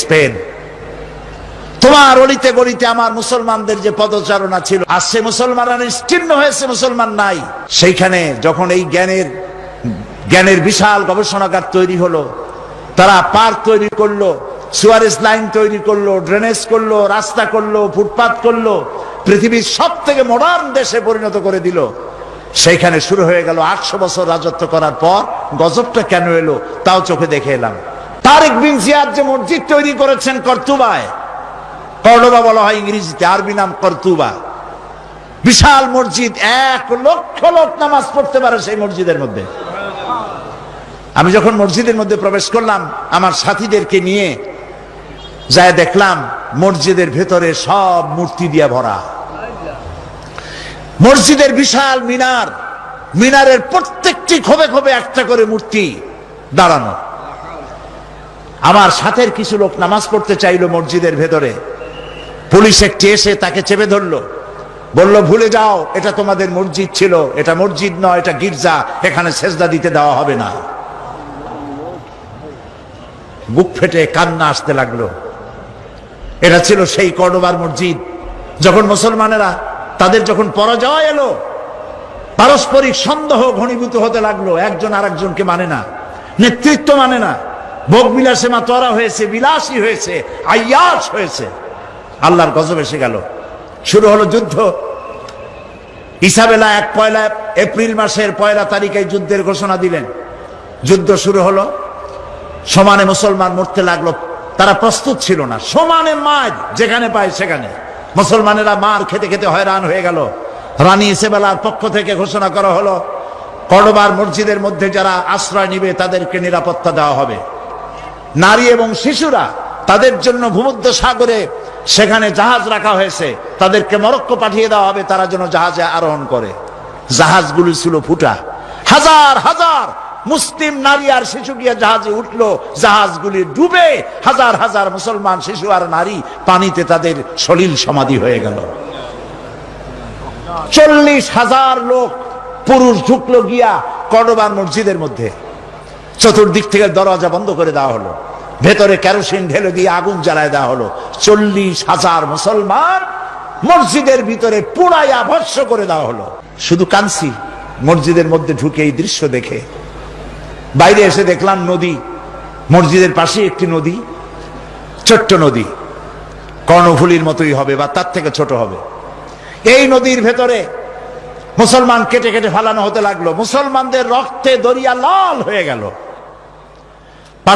Spain তোমার অলিতে গলিতে আমার মুসলমানদের যে পদচারণা ছিল আর সে মুসলমানরা নিশ্চিন্ন হয়েছে, মুসলমান নাই। সেইখানে যখন এই জ্ঞানের জ্ঞানের বিশাল গবেষণাগার তৈরি হলো, তারা পার্ক তৈরি করল, সুয়ারেজ লাইন তৈরি করল, ড্রেনেজ করল, রাস্তা করল, ফুটপাত করল, পৃথিবীর সব থেকে মডার্ন দেশে পরিণত করে দিল। সেইখানে শুরু হয়ে গেল আটশো বছর রাজত্ব করার পর গজবটা কেন এলো, তাও চোখে দেখে এলাম। তারেক বিন জিয়াদ যে মসজিদ তৈরি করেছেন কর্তুবায় কর্ডোবা বলা হয় ইংরেজিতে, আরবি নাম কর্তুবা। বিশাল মসজিদ, এক লক্ষ লোক নামাজ পড়তে পারে সেই মসজিদের মধ্যে। আমি যখন মসজিদের মধ্যে প্রবেশ করলাম, আমার সাথীদেরকে নিয়ে যায় দেখলাম, মসজিদের ভেতরে সব মূর্তি দিয়ে ভরা। মসজিদের বিশাল মিনার, মিনারের প্রত্যেকটি খোবে খোবে একটা করে মূর্তি দাঁড়ানো। আমার সাথের কিছু লোক নামাজ পড়তে চাইলো মসজিদের ভেতরে। পুলিশ একটি এসে তাকে চেপে ধরলো। বলল, ভুলে যাও, এটা তোমাদের মসজিদ ছিল। এটা মসজিদ নয়, এটা গির্জা। এখানে সেজদা দিতে দেওয়া হবে না। বুক ফেটে কান্না আসতে লাগল। এটা ছিল সেই কর্ডোবার মসজিদ। যখন মুসলমানেরা তাদের যখন পরাজয় এলো, পারস্পরিক সন্দেহ ঘনীভূত হতে লাগল। একজন আরেকজনকে মানে না, নেতৃত্ব মানে না। ভোগ বিলাসে মাতোয়ারা হয়েছে, বিলাসী হয়েছে, আয়াস হয়েছে। আল্লাহর গজব এসে গেল। শুরু হলো যুদ্ধ। ইসাবেলা এক পয়লা এপ্রিল মাসের পয়লা তারিখে যুদ্ধের ঘোষণা দিলেন। যুদ্ধ শুরু হলো। সমানে মুসলমান মরতে লাগল। তারা প্রস্তুত ছিল না। সমানে মার যেখানে পায় সেখানে। মুসলমানেরা মার খেতে খেতে হয়রান হয়ে গেল। রানী ইসেবেলার পক্ষ থেকে ঘোষণা করা হলো কর্ডোবার মসজিদের মধ্যে যারা আশ্রয় নিবে তাদেরকে নিরাপত্তা দেওয়া হবে। নারী এবং শিশুরা তাদের জন্য ভূমধ্য সাগরে সেখানে জাহাজ রাখা হয়েছে। তাদেরকে মরক্কো পাঠিয়ে দেওয়া হবে, তারা যেন জাহাজে আরোহণ করে। জাহাজগুলি ছিল ফুটা। হাজার হাজার মুসলিম নারী আর শিশু গিয়া জাহাজে উঠল। জাহাজগুলি ডুবে হাজার হাজার মুসলমান শিশু আর নারী পানিতে তাদের সলিল সমাধি হয়ে গেল। চল্লিশ হাজার লোক পুরুষ ঢুকলো গিয়া কডোবার মসজিদের মধ্যে। চতুর্দিক থেকে দরজা বন্ধ করে দেওয়া হলো। ভেতরে কেরোসিন ঢেলে দিয়ে আগুন জ্বালায় দেওয়া হলো। চল্লিশ হাজার মুসলমান মসজিদের ভিতরে পুড়াইয়া ভস্য করে দেওয়া হলো। শুধু কানসি মসজিদের মধ্যে ঢুকে এই দৃশ্য দেখে। বাইরে এসে দেখলাম নদী। মসজিদের পাশে একটি নদী, ছোট্ট নদী। কর্ণফুলির মতোই হবে বা তার থেকে ছোট হবে। এই নদীর ভেতরে মুসলমান কেটে কেটে ফালানো হতে লাগল। মুসলমানদের রক্তে দরিয়া লাল হয়ে গেল।